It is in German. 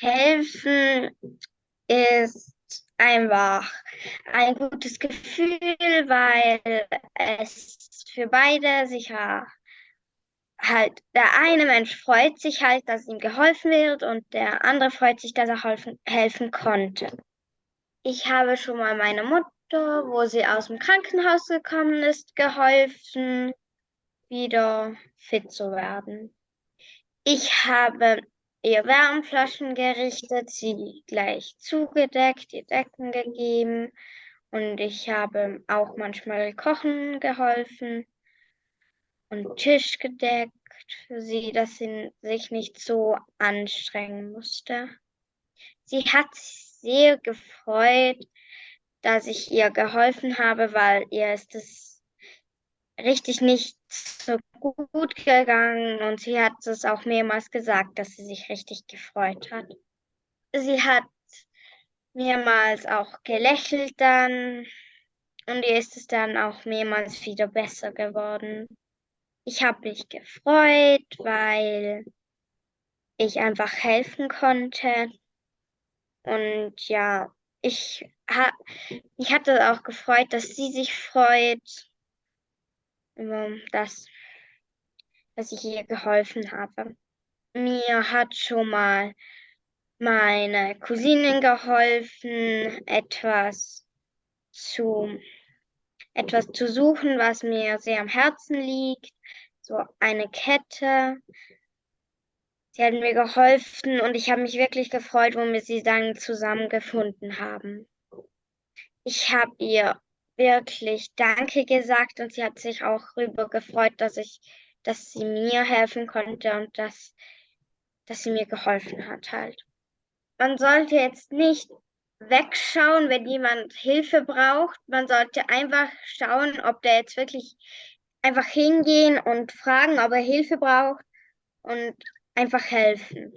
Helfen ist einfach ein gutes Gefühl, weil es für beide sicher halt, der eine Mensch freut sich halt, dass ihm geholfen wird und der andere freut sich, dass er helfen, helfen konnte. Ich habe schon mal meiner Mutter, wo sie aus dem Krankenhaus gekommen ist, geholfen, wieder fit zu werden. Ich habe ihr Wärmflaschen gerichtet, sie gleich zugedeckt, ihr Decken gegeben und ich habe auch manchmal kochen geholfen und Tisch gedeckt für sie, dass sie sich nicht so anstrengen musste. Sie hat sich sehr gefreut, dass ich ihr geholfen habe, weil ihr ist es richtig nicht so gut gegangen und sie hat es auch mehrmals gesagt, dass sie sich richtig gefreut hat. Sie hat mehrmals auch gelächelt dann und ihr ist es dann auch mehrmals wieder besser geworden. Ich habe mich gefreut, weil ich einfach helfen konnte. Und ja, ich, ha, mich hat es auch gefreut, dass sie sich freut dass, dass ich ihr geholfen habe. Mir hat schon mal meine Cousinin geholfen, etwas zu, etwas zu suchen, was mir sehr am Herzen liegt. So eine Kette. Sie hat mir geholfen und ich habe mich wirklich gefreut, wo wir sie dann zusammengefunden haben. Ich habe ihr wirklich Danke gesagt und sie hat sich auch darüber gefreut, dass ich, dass sie mir helfen konnte und dass, dass sie mir geholfen hat halt. Man sollte jetzt nicht wegschauen, wenn jemand Hilfe braucht. Man sollte einfach schauen, ob der jetzt wirklich einfach hingehen und fragen, ob er Hilfe braucht und einfach helfen.